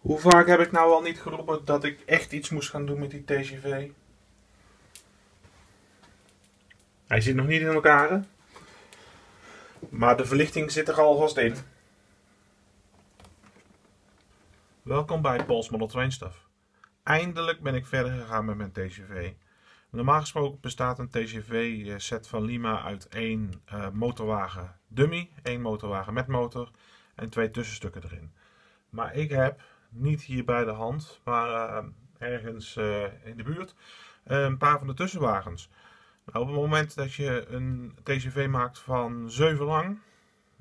Hoe vaak heb ik nou al niet geroepen dat ik echt iets moest gaan doen met die TGV? Hij zit nog niet in elkaar, maar de verlichting zit er alvast in. Welkom bij Pols Model Train. Eindelijk ben ik verder gegaan met mijn TGV. Normaal gesproken bestaat een TGV-set van Lima uit één uh, motorwagen dummy, één motorwagen met motor en twee tussenstukken erin. Maar ik heb niet hier bij de hand, maar uh, ergens uh, in de buurt, een paar van de tussenwagens. Nou, op het moment dat je een TGV maakt van 7 lang,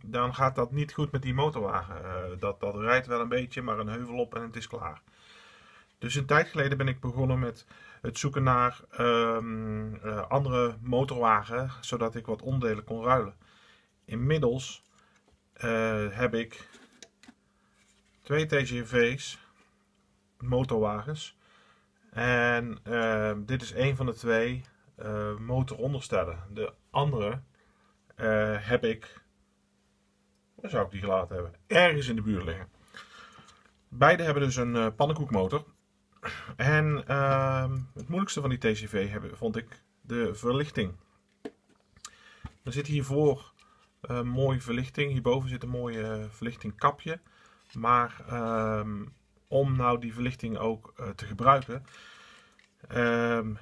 dan gaat dat niet goed met die motorwagen. dat, dat rijdt wel een beetje, maar een heuvel op en het is klaar. Dus een tijd geleden ben ik begonnen met het zoeken naar uh, andere motorwagen, zodat ik wat onderdelen kon ruilen. Inmiddels heb ik twee TGV's, motorwagens. En uh, dit is een van de twee motoronderstellen. De andere heb ik, waar zou ik die gelaten hebben? Ergens in de buurt liggen. Beide hebben dus een pannenkoekmotor. En uh, het moeilijkste van die TCV vond ik de verlichting. Er zit hiervoor uh, mooie verlichting. Hierboven zit een mooie uh, verlichtingkapje. Maar uh, om nou die verlichting ook uh, te gebruiken. Ehm,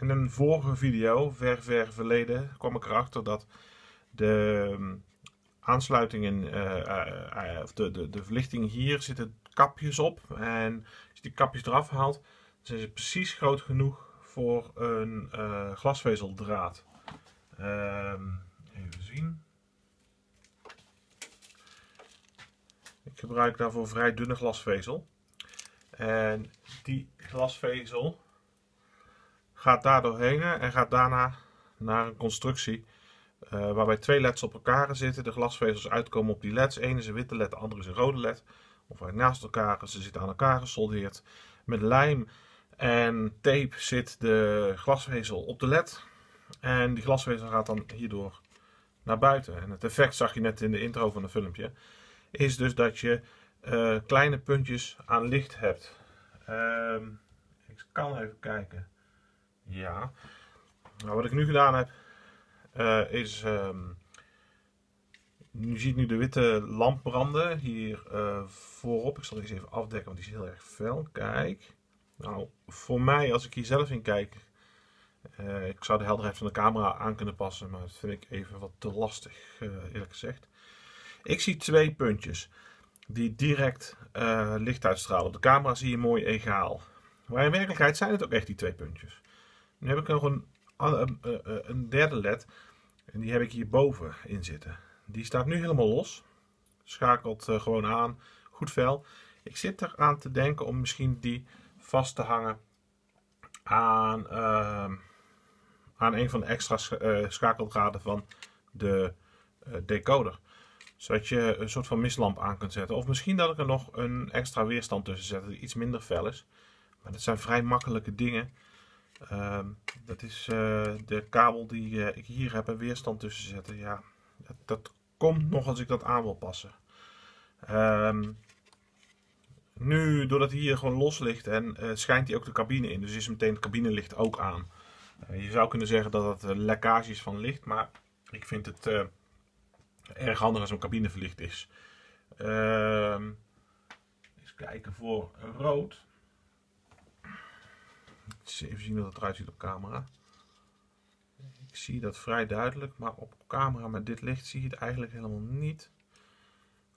in een vorige video, ver ver verleden, kwam ik erachter dat de ehm, aansluitingen, of de, de, de verlichting hier zitten kapjes op. En als je die kapjes eraf haalt, zijn ze precies groot genoeg voor een glasvezeldraad. Even zien. Ik gebruik daarvoor vrij dunne glasvezel. En die glasvezel gaat daar doorheen en gaat daarna naar een constructie uh, waarbij twee leds op elkaar zitten. De glasvezels uitkomen op die leds. Eén is een witte led, de andere is een rode led of naast elkaar. Ze zitten aan elkaar gesoldeerd. Met lijm en tape zit de glasvezel op de led. En die glasvezel gaat dan hierdoor naar buiten. En het effect zag je net in de intro van het filmpje. Is dus dat je uh, kleine puntjes aan licht hebt. Uh, ik kan even kijken. Ja. Nou, wat ik nu gedaan heb. Uh, is um, nu ziet nu de witte lamp branden hier uh, voorop. Ik zal deze even afdekken, want die is heel erg fel. Kijk. Nou, voor mij, als ik hier zelf in kijk, ik zou de helderheid van de camera aan kunnen passen, maar dat vind ik even wat te lastig, eerlijk gezegd. Ik zie twee puntjes die direct licht uitstralen. Op de camera zie je mooi egaal. Maar in werkelijkheid zijn het ook echt die twee puntjes. Nu heb ik nog een, een derde led en die heb ik hierboven in zitten. Die staat nu helemaal los. Schakelt gewoon aan. Goed vel. Ik zit eraan te denken om misschien die vast te hangen aan, uh, aan een van de extra schakeldraden van de decoder. Zodat je een soort van mislamp aan kunt zetten. Of misschien dat ik er nog een extra weerstand tussen zet die iets minder fel is. Maar dat zijn vrij makkelijke dingen. Ehm, dat is de kabel die ik hier heb een weerstand tussen zetten. Ja, dat, dat komt nog als ik dat aan wil passen. Um, nu, doordat hij hier gewoon los ligt en uh, schijnt hij ook de cabine in. Dus is meteen het cabinelicht ook aan. Je zou kunnen zeggen dat uh, lekkage is van licht. Maar ik vind het erg handig als een cabine verlicht is. Ehm, eens kijken voor rood. Even zien hoe het eruit ziet op camera. Ik zie dat vrij duidelijk, maar op camera met dit licht zie je het eigenlijk helemaal niet.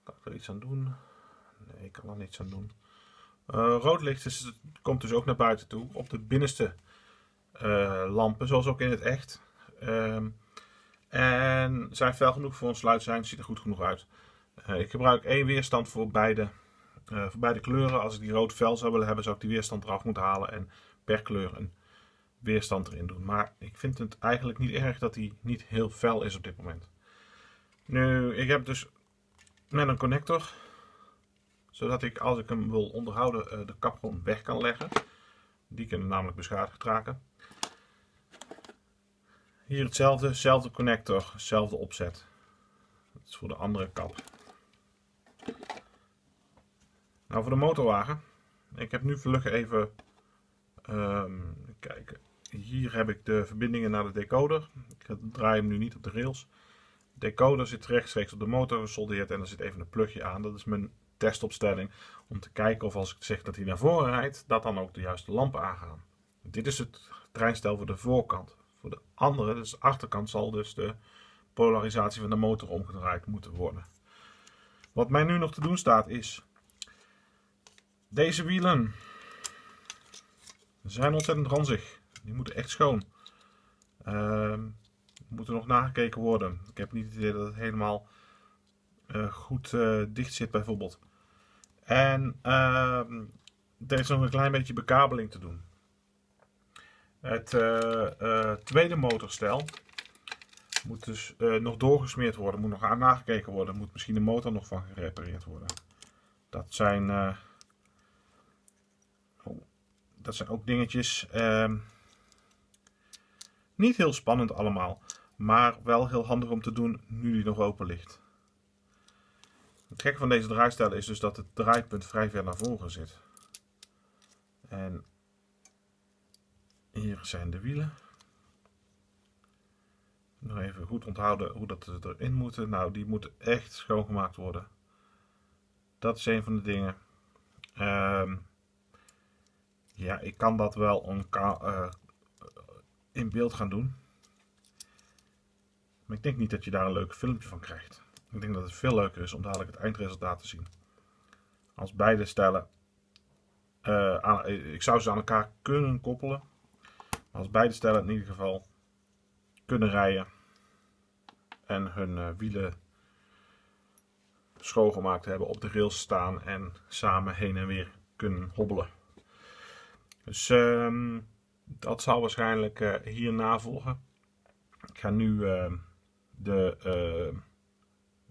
Kan ik er iets aan doen? Nee, ik kan er niets aan doen. Uh, rood licht is, komt dus ook naar buiten toe op de binnenste uh, lampen, zoals ook in het echt. Uh, en zijn fel genoeg voor een sluit zijn, ziet er goed genoeg uit. Uh, ik gebruik één weerstand voor beide, voor beide kleuren. Als ik die rood vel zou willen hebben, zou ik die weerstand eraf moeten halen en per kleur een weerstand erin doen. Maar ik vind het eigenlijk niet erg dat hij niet heel fel is op dit moment. Nu, ik heb dus met een connector, zodat ik als ik hem wil onderhouden eh, de kap gewoon weg kan leggen. Die kunnen namelijk beschadigd raken. Hier hetzelfde, dezelfde connector, dezelfde opzet. Dat is voor de andere kap. Nou, voor de motorwagen. Ik heb nu vlug even. Um, kijken. Hier heb ik de verbindingen naar de decoder. Ik draai hem nu niet op de rails. De decoder zit rechtstreeks op de motor gesoldeerd en er zit even een plugje aan. Dat is mijn testopstelling om te kijken of als ik zeg dat hij naar voren rijdt, dat dan ook de juiste lampen aangaan. Dit is het treinstel voor de voorkant. Voor de andere, dus de achterkant, zal dus de polarisatie van de motor omgedraaid moeten worden. Wat mij nu nog te doen staat is deze wielen zijn ontzettend ranzig. Die moeten echt schoon. Uh, moeten nog nagekeken worden. Ik heb niet het idee dat het helemaal uh, goed uh, dicht zit bijvoorbeeld. En uh, er is nog een klein beetje bekabeling te doen. Het uh, tweede motorstel moet dus nog doorgesmeerd worden, moet nog aan nagekeken worden, moet misschien de motor nog van gerepareerd worden. Dat zijn, oh, dat zijn ook dingetjes. Ehm, niet heel spannend allemaal, maar wel heel handig om te doen nu die nog open ligt. Het gekke van deze draaistijl is dus dat het draaipunt vrij ver naar voren zit. En hier zijn de wielen. Nog even goed onthouden hoe dat erin moeten. Nou, die moeten echt schoongemaakt worden. Dat is een van de dingen. Ehm, ja, ik kan dat wel uh, in beeld gaan doen. Maar ik denk niet dat je daar een leuk filmpje van krijgt. Ik denk dat het veel leuker is om dadelijk het eindresultaat te zien. Als beide stellen, aan, ik zou ze aan elkaar kunnen koppelen. Als beide stellen in ieder geval kunnen rijden en hun uh, wielen schoongemaakt hebben, op de rails staan en samen heen en weer kunnen hobbelen. Dus uh, dat zal waarschijnlijk uh, hierna volgen. Ik ga nu ehm, de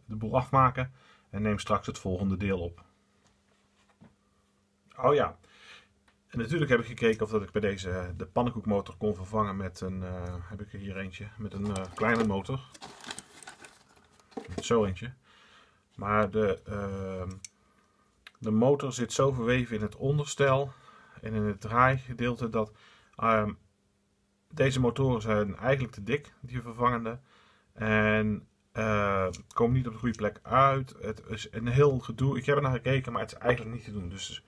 de boel afmaken en neem straks het volgende deel op. Oh ja, en natuurlijk heb ik gekeken of dat ik bij deze de pannenkoekmotor kon vervangen met een, uh, heb ik er hier eentje, met een uh, kleine motor. Zo eentje. Maar de, uh, de motor zit zo verweven in het onderstel en in het draaigedeelte dat ehm, deze motoren zijn eigenlijk te dik, die vervangende. En uh, komen niet op de goede plek uit. Het is een heel gedoe. Ik heb er naar gekeken, maar het is eigenlijk niet te doen. Dus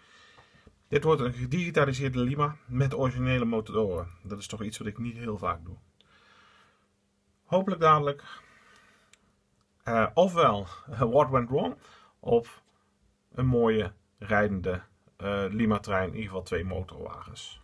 dit wordt een gedigitaliseerde Lima met originele motoren. Dat is toch iets wat ik niet heel vaak doe. Hopelijk dadelijk. Uh, ofwel What Went Wrong. Of een mooie rijdende uh, Lima trein. In ieder geval twee motorwagens.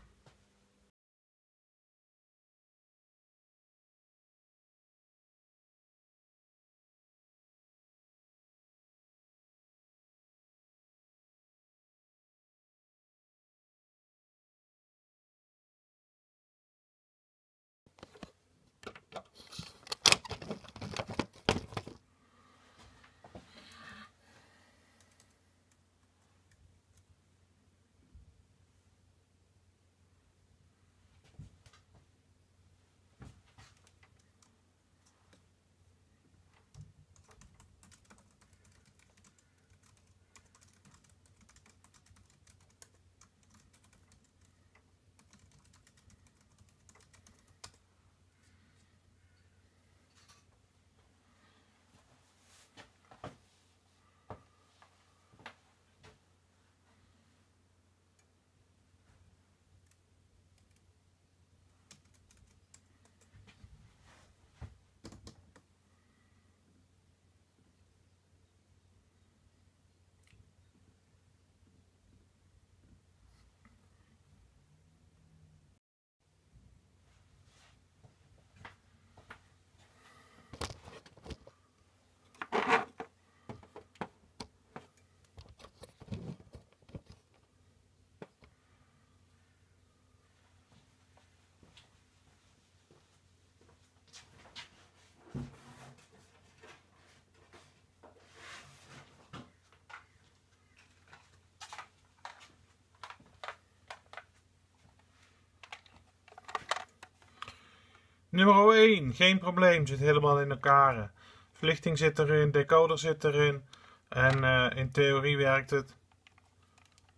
Nummer 1, geen probleem, zit helemaal in elkaar. Verlichting zit erin, decoder zit erin. En uh, in theorie werkt het.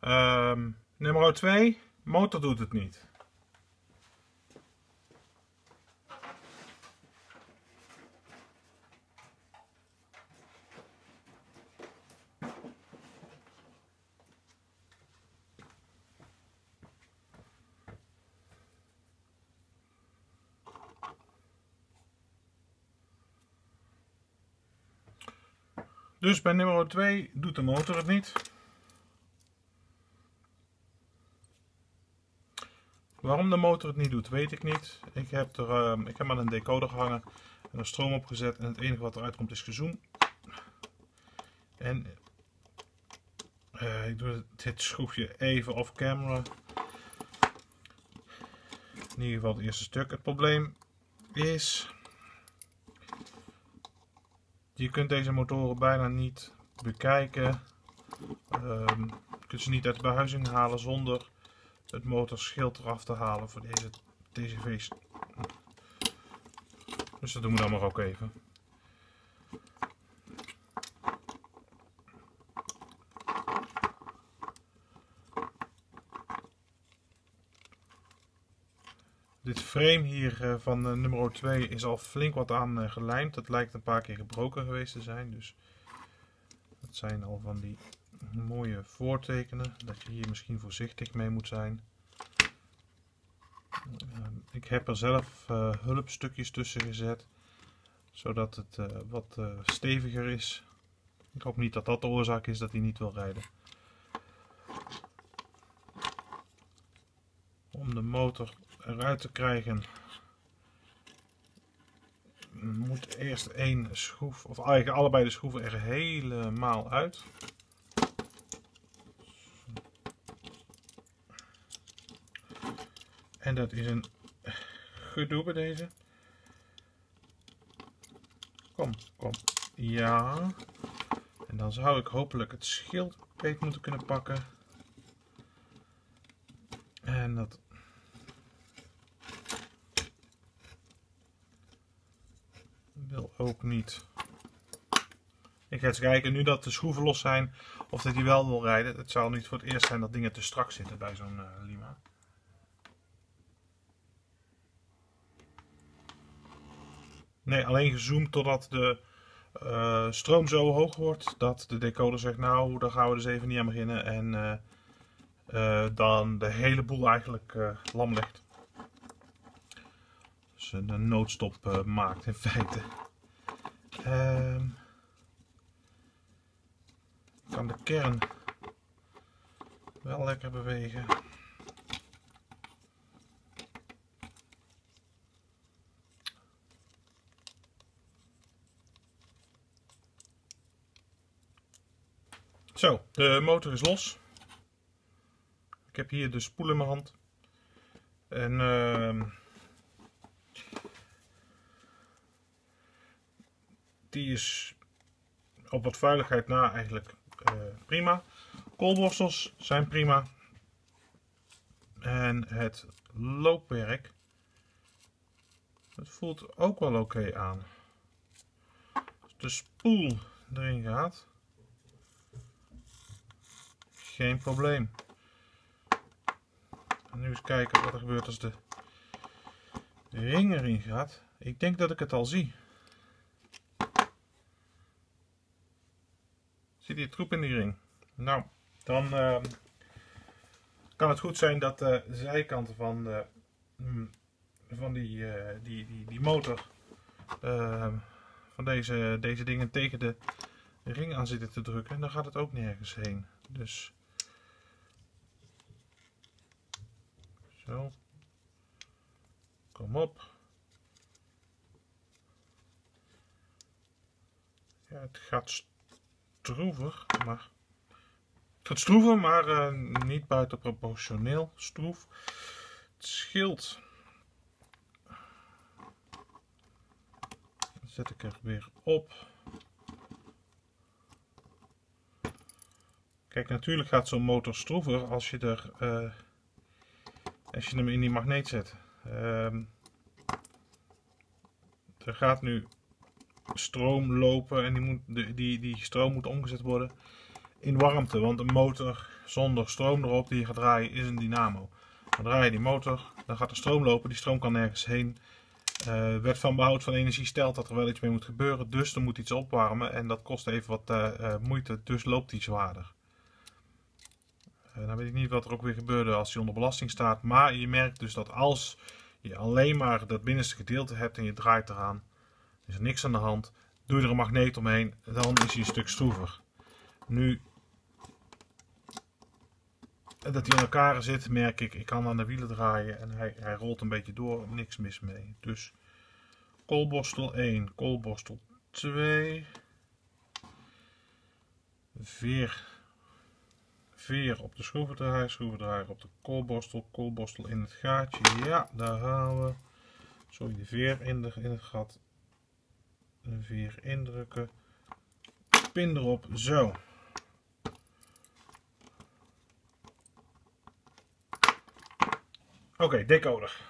Ehm, nummer 2, motor doet het niet. Dus bij nummer 2 doet de motor het niet. Waarom de motor het niet doet, weet ik niet. Ik heb er uh, ik heb aan een decoder gehangen en er stroom opgezet en het enige wat eruit komt is gezoom. En uh, ik doe dit schroefje even off camera. In ieder geval het eerste stuk. Het probleem is je kunt deze motoren bijna niet bekijken. Um, je kunt ze niet uit de behuizing halen zonder het motorschild eraf te halen voor deze TCV's. Dus dat doen we dan maar ook even. Dit frame hier eh, van uh, nummer 2 is al flink wat aan uh, gelijmd. Het lijkt een paar keer gebroken geweest te zijn. Dus dat zijn al van die mooie voortekenen. Dat je hier misschien voorzichtig mee moet zijn. ik heb er zelf hulpstukjes tussen gezet. Zodat het wat steviger is. Ik hoop niet dat dat de oorzaak is dat hij niet wil rijden. Om de motor eruit te krijgen moet eerst één schroef, of eigenlijk allebei de schroeven er helemaal uit. En dat is een gedoe bij deze. Kom, kom. Ja. En dan zou ik hopelijk het schild beet moeten kunnen pakken. En dat wil ook niet. Ik ga eens kijken, nu dat de schroeven los zijn, of dat hij wel wil rijden. Het zal niet voor het eerst zijn dat dingen te strak zitten bij zo'n uh, Lima. Nee, alleen gezoomd totdat de uh, stroom zo hoog wordt dat de decoder zegt, nou, daar gaan we dus even niet aan beginnen. En uh, dan de hele boel eigenlijk lam ligt een noodstop maakt in feite. Um, kan de kern wel lekker bewegen. Zo, de motor is los. Ik heb hier de spoel in mijn hand. En uh, die is op wat vuiligheid na eigenlijk uh, prima. Koolborstels zijn prima. En het loopwerk, het voelt ook wel oké aan. Als de spoel erin gaat, geen probleem. Nu eens kijken wat er gebeurt als de ring erin gaat. Ik denk dat ik het al zie. Zit hier troep in die ring? Nou, dan uh, kan het goed zijn dat de zijkanten van, de, mm, van die, uh, die, die, die motor uh, van deze, deze dingen tegen de ring aan zitten te drukken. En dan gaat het ook nergens heen. Dus zo. Kom op. Ja, het gaat stroever, maar het gaat stroeven, maar uh, niet buitenproportioneel stroef. Het schild zet ik er weer op. Kijk, natuurlijk gaat zo'n motor stroever als je er uh, als je hem in die magneet zet. Uh, er gaat nu stroom lopen en die, moet, die, die stroom moet omgezet worden in warmte. Want een motor zonder stroom erop die je gaat draaien is een dynamo. Dan draai je die motor, dan gaat er stroom lopen. Die stroom kan nergens heen. Uh, wet van behoud van energie stelt dat er wel iets mee moet gebeuren. Dus er moet iets opwarmen. En dat kost even wat uh, moeite. Dus loopt die zwaarder. dan weet ik niet wat er ook weer gebeurde als hij onder belasting staat. Maar je merkt dus dat als je alleen maar dat binnenste gedeelte hebt en je draait eraan. Is er niks aan de hand. Doe er een magneet omheen. Dan is hij een stuk stroever. Nu dat hij in elkaar zit, merk ik. Ik kan aan de wielen draaien en hij, hij rolt een beetje door. Niks mis mee. Dus koolborstel 1, koolborstel 2. Veer, veer op de schroevendraaier, schroevendraaier op de koolborstel, koolborstel in het gaatje. Ja, daar halen we. Sorry, de veer in, de, in het gat. Veer indrukken. Pin erop, zo. Oké, okay, decoder.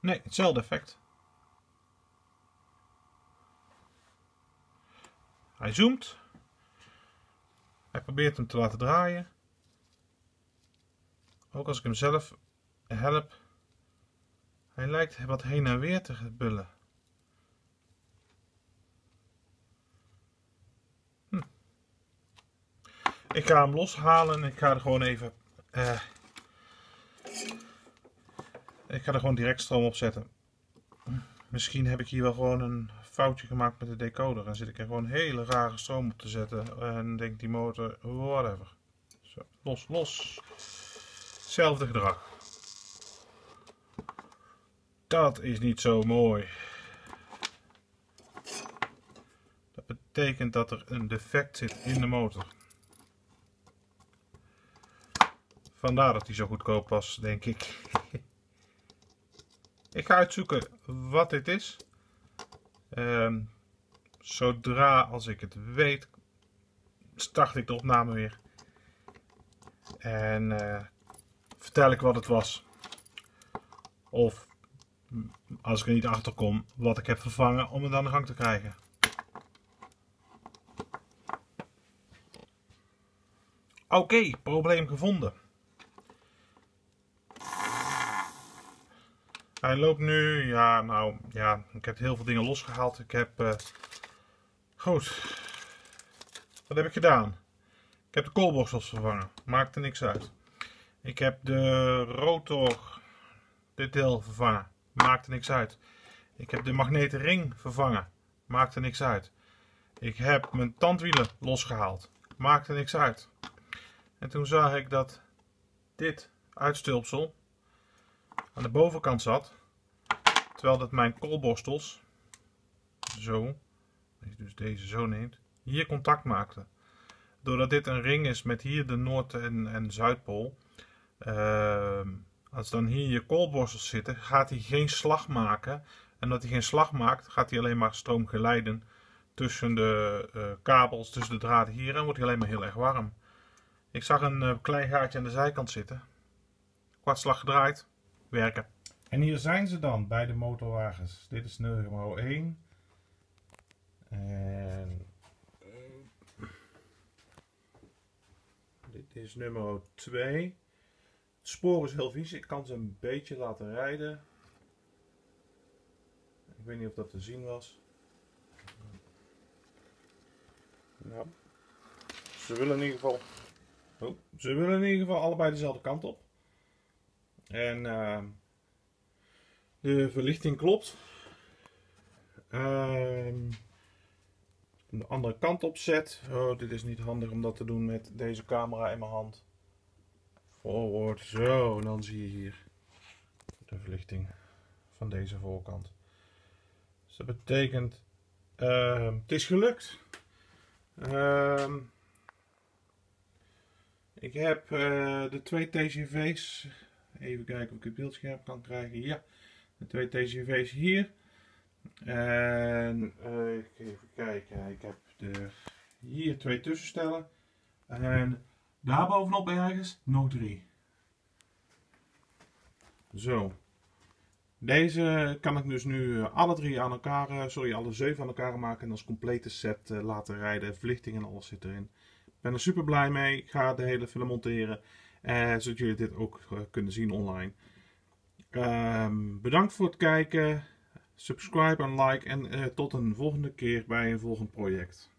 Nee, hetzelfde effect. Hij zoomt. Hij probeert hem te laten draaien. Ook als ik hem zelf help. Hij lijkt wat heen en weer te bullen. Ik ga hem loshalen. Ik ga er gewoon even... Uh, ik ga er gewoon direct stroom op zetten. Misschien heb ik hier wel gewoon een foutje gemaakt met de decoder. En zit ik er gewoon hele rare stroom op te zetten. En denkt die motor, whatever. Zo, los, los. Hetzelfde gedrag. Dat is niet zo mooi. Dat betekent dat er een defect zit in de motor. Vandaar dat hij zo goedkoop was, denk ik. ik ga uitzoeken wat dit is. Ehm, zodra als ik het weet, start ik de opname weer. En uh, vertel ik wat het was. Of als ik er niet achter kom, wat ik heb vervangen om het aan de gang te krijgen. Oké, probleem gevonden. Hij loopt nu, ja, nou, ja, ik heb heel veel dingen losgehaald. Ik heb, uh, goed, wat heb ik gedaan? Ik heb de koolborstels vervangen, maakte niks uit. Ik heb de rotor, dit deel vervangen, maakte niks uit. Ik heb de magneten ring vervangen, maakte niks uit. Ik heb mijn tandwielen losgehaald, maakte niks uit. En toen zag ik dat dit uitstulpsel aan de bovenkant zat. Terwijl dat mijn koolborstels, zo, als je dus deze zo neemt, hier contact maakte. Doordat dit een ring is met hier de Noord- en, en Zuidpool. Uh, als dan hier je koolborstels zitten, gaat hij geen slag maken. En omdat hij geen slag maakt, gaat hij alleen maar stroom geleiden tussen de uh, kabels, tussen de draden hier. En wordt hij alleen maar heel erg warm. Ik zag een uh, klein gaatje aan de zijkant zitten. Kwartslag gedraaid werken. En hier zijn ze dan bij de motorwagens. Dit is nummer 1. En dit is nummer 2. Het spoor is heel vies. Ik kan ze een beetje laten rijden. Ik weet niet of dat te zien was. Ze willen in ieder geval. Oh, ze willen in ieder geval allebei dezelfde kant op. En uh, de verlichting klopt. Uh, de andere kant op zet. Oh, dit is niet handig om dat te doen met deze camera in mijn hand. Forward, zo. En dan zie je hier de verlichting van deze voorkant. Dus dat betekent, uh, het is gelukt. Uh, ik heb uh, de twee TCV's Even kijken of ik het beeldscherm kan krijgen. Ja, de twee TCV's hier. En uh, even kijken. Ik heb de, hier twee tussenstellen. En daar bovenop ergens nog drie. Zo. Deze kan ik dus nu alle drie aan elkaar, sorry, alle zeven aan elkaar maken en als complete set laten rijden. Verlichting en alles zit erin. Ik ben er super blij mee. Ik ga de hele film monteren. zodat jullie dit ook kunnen zien online. Ehm, bedankt voor het kijken. Subscribe en like en tot een volgende keer bij een volgend project.